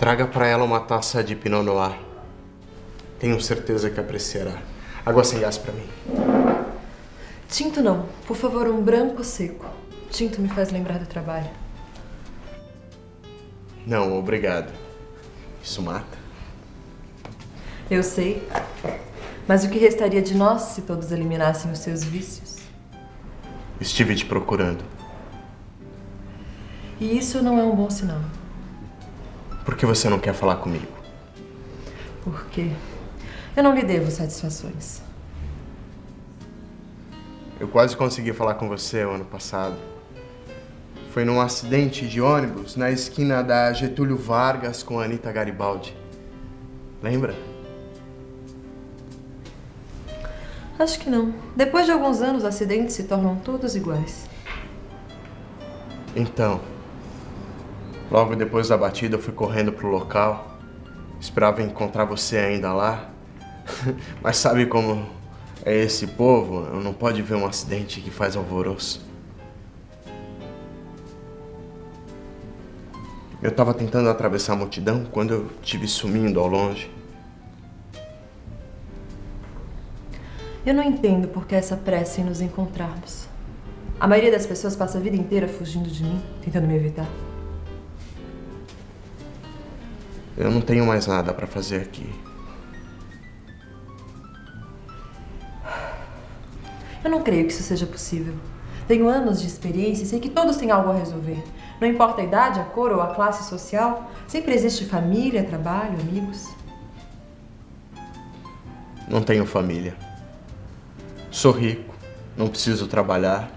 Traga para ela uma taça de Pinot Noir. Tenho certeza que apreciará. Água sem gás para mim. Tinto não. Por favor, um branco seco. Tinto me faz lembrar do trabalho. Não, obrigado. Isso mata. Eu sei. Mas o que restaria de nós se todos eliminassem os seus vícios? Estive te procurando. E isso não é um bom sinal. Por que você não quer falar comigo? Porque eu não lhe devo satisfações. Eu quase consegui falar com você o ano passado. Foi num acidente de ônibus na esquina da Getúlio Vargas com a Anitta Garibaldi. Lembra? Acho que não. Depois de alguns anos, acidentes se tornam todos iguais. Então, logo depois da batida eu fui correndo pro local. Esperava encontrar você ainda lá. Mas sabe como é esse povo? Não pode ver um acidente que faz alvoroço. Eu estava tentando atravessar a multidão quando eu te vi sumindo ao longe. Eu não entendo por que essa pressa em nos encontrarmos. A maioria das pessoas passa a vida inteira fugindo de mim, tentando me evitar. Eu não tenho mais nada para fazer aqui. Eu não creio que isso seja possível. Tenho anos de experiência e sei que todos têm algo a resolver. Não importa a idade, a cor ou a classe social, sempre existe família, trabalho, amigos. Não tenho família. Sou rico, não preciso trabalhar.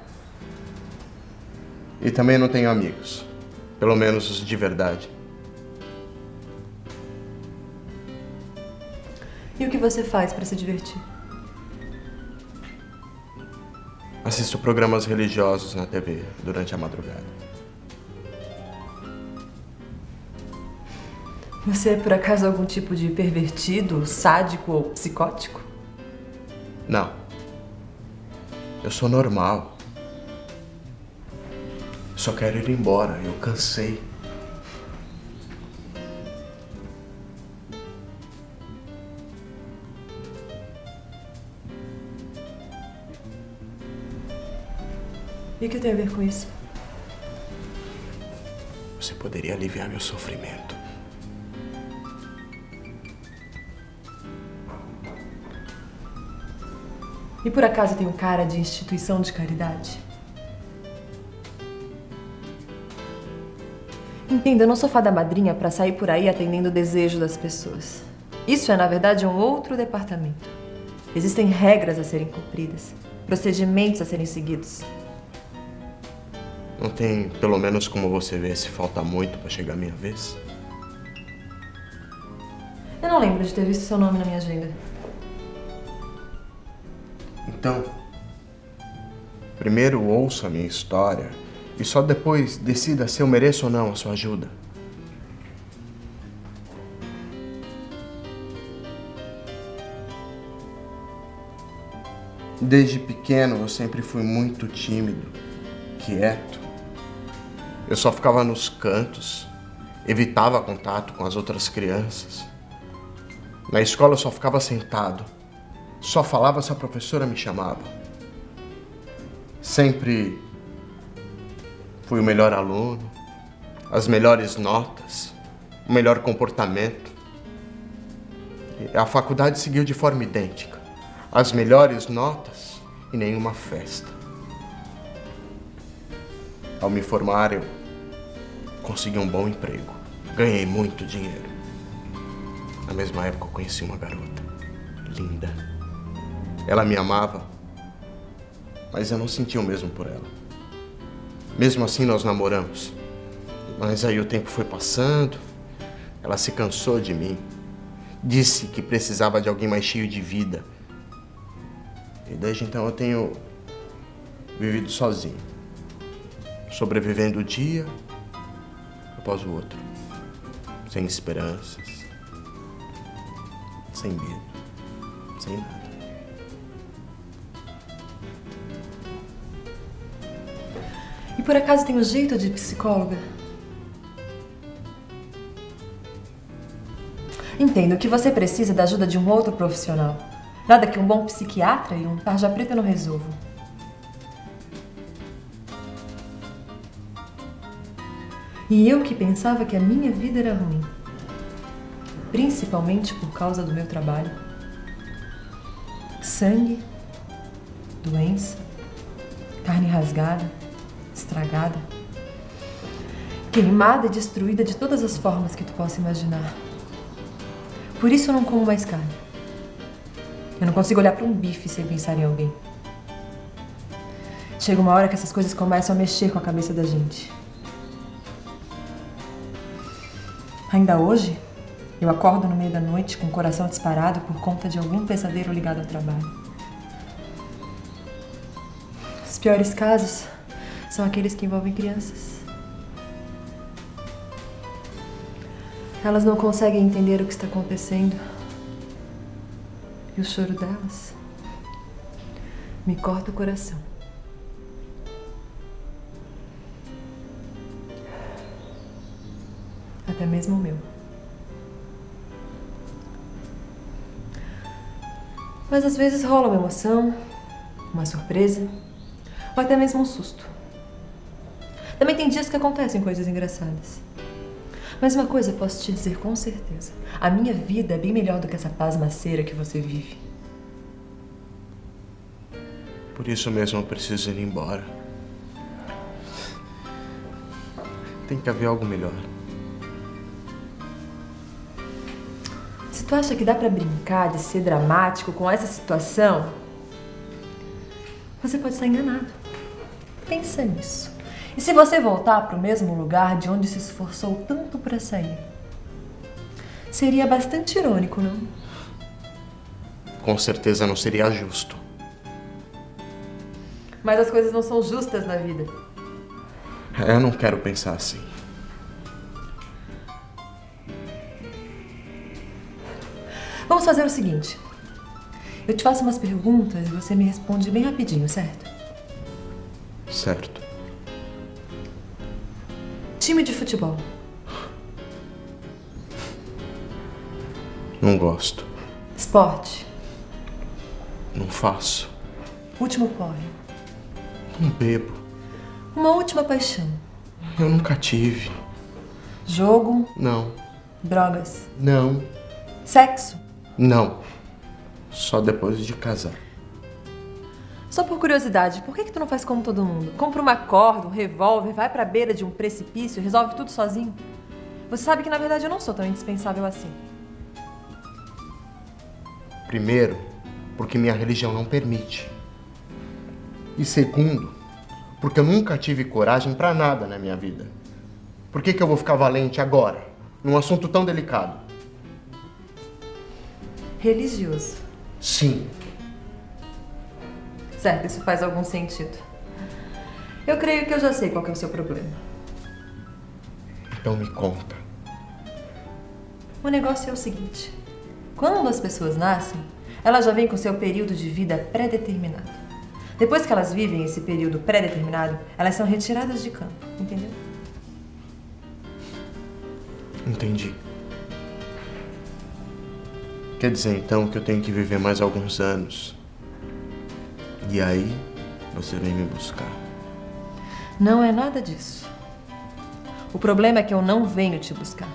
E também não tenho amigos. Pelo menos os de verdade. E o que você faz para se divertir? Assisto programas religiosos na TV durante a madrugada. Você é por acaso algum tipo de pervertido, sádico ou psicótico? Não. Eu sou normal. Só quero ir embora, eu cansei. E o que tem a ver com isso? Você poderia aliviar meu sofrimento. E por acaso tem um cara de instituição de caridade? Entenda, eu não sou fada madrinha para sair por aí atendendo o desejo das pessoas. Isso é, na verdade, um outro departamento. Existem regras a serem cumpridas, procedimentos a serem seguidos. Não tem, pelo menos como você vê, se falta muito para chegar a minha vez? Eu não lembro de ter visto seu nome na minha agenda. Então, primeiro ouça a minha história e só depois decida se eu mereço ou não a sua ajuda. Desde pequeno eu sempre fui muito tímido, quieto. Eu só ficava nos cantos, evitava contato com as outras crianças. Na escola eu só ficava sentado, só falava se a professora me chamava. Sempre fui o melhor aluno, as melhores notas, o melhor comportamento. A faculdade seguiu de forma idêntica. As melhores notas e nenhuma festa. Ao me formar, eu consegui um bom emprego. Ganhei muito dinheiro. Na mesma época, eu conheci uma garota. Linda. Ela me amava, mas eu não sentia o mesmo por ela. Mesmo assim, nós namoramos. Mas aí o tempo foi passando, ela se cansou de mim. Disse que precisava de alguém mais cheio de vida. E desde então eu tenho vivido sozinho. Sobrevivendo o dia após o outro. Sem esperanças. Sem medo. Sem nada. E por acaso tem um jeito de psicóloga? Entendo que você precisa da ajuda de um outro profissional. Nada que um bom psiquiatra e um tarja preta não resolvam. E eu que pensava que a minha vida era ruim. Principalmente por causa do meu trabalho. Sangue, doença, carne rasgada, estragada, queimada e destruída de todas as formas que tu possa imaginar. Por isso eu não como mais carne. Eu não consigo olhar para um bife sem pensar em alguém. Chega uma hora que essas coisas começam a mexer com a cabeça da gente. Ainda hoje, eu acordo no meio da noite com o coração disparado por conta de algum pesadelo ligado ao trabalho. Os piores casos são aqueles que envolvem crianças. Elas não conseguem entender o que está acontecendo. E o choro delas me corta o coração. Até mesmo o meu. Mas às vezes rola uma emoção, uma surpresa, ou até mesmo um susto. Também tem dias que acontecem coisas engraçadas. Mas uma coisa posso te dizer com certeza. A minha vida é bem melhor do que essa pasmaceira que você vive. Por isso mesmo eu preciso ir embora. Tem que haver algo melhor. Tu acha que dá pra brincar de ser dramático com essa situação, você pode estar enganado. Pensa nisso. E se você voltar para o mesmo lugar de onde se esforçou tanto para sair? Seria bastante irônico, não? Com certeza não seria justo. Mas as coisas não são justas na vida. Eu não quero pensar assim. Vamos fazer o seguinte. Eu te faço umas perguntas e você me responde bem rapidinho, certo? Certo. Time de futebol. Não gosto. Esporte. Não faço. Último porre. Não bebo. Uma última paixão. Eu nunca tive. Jogo. Não. Drogas. Não. Sexo. Não. Só depois de casar. Só por curiosidade, por que, que tu não faz como todo mundo? Compra uma corda, um revólver, vai pra beira de um precipício e resolve tudo sozinho? Você sabe que na verdade eu não sou tão indispensável assim. Primeiro, porque minha religião não permite. E segundo, porque eu nunca tive coragem pra nada na minha vida. Por que, que eu vou ficar valente agora, num assunto tão delicado? Religioso. Sim, Certo, isso faz algum sentido. Eu creio que eu já sei qual é o seu problema. então me conta. O negócio é o seguinte: quando as pessoas nascem, elas já vêm com seu período de vida pré-determinado. Depois que elas vivem esse período pré-determinado, elas são retiradas de campo, entendeu? Entendi. Quer dizer então que eu tenho que viver mais alguns anos. E aí você vem me buscar. Não é nada disso. O problema é que eu não venho te buscar.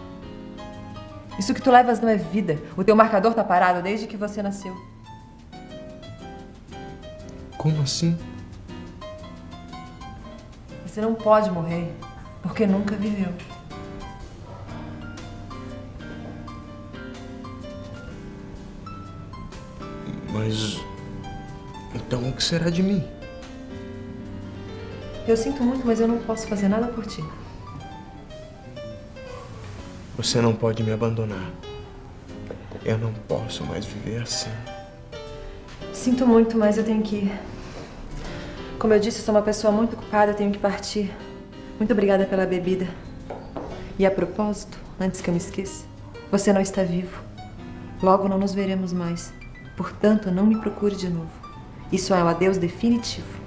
Isso que tu levas não é vida. O teu marcador tá parado desde que você nasceu. Como assim? Você não pode morrer porque nunca viveu. Mas. Então o que será de mim? Eu sinto muito, mas eu não posso fazer nada por ti. Você não pode me abandonar. Eu não posso mais viver assim. Sinto muito, mas eu tenho que ir. Como eu disse, eu sou uma pessoa muito ocupada, eu tenho que partir. Muito obrigada pela bebida. E a propósito, antes que eu me esqueça, você não está vivo. Logo não nos veremos mais. Portanto, não me procure de novo. Isso é um adeus definitivo.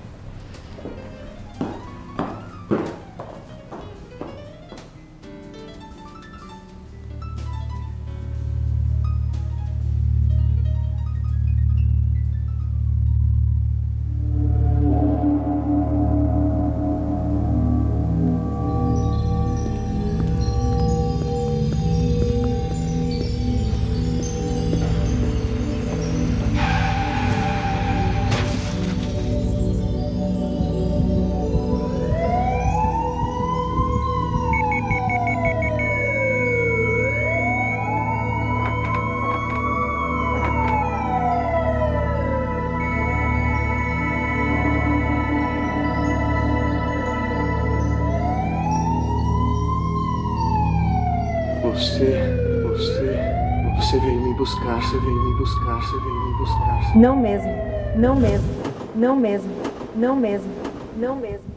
Buscar, você veio me buscar, você veio me buscar. Não mesmo, não mesmo, não mesmo, não mesmo, não mesmo, não mesmo.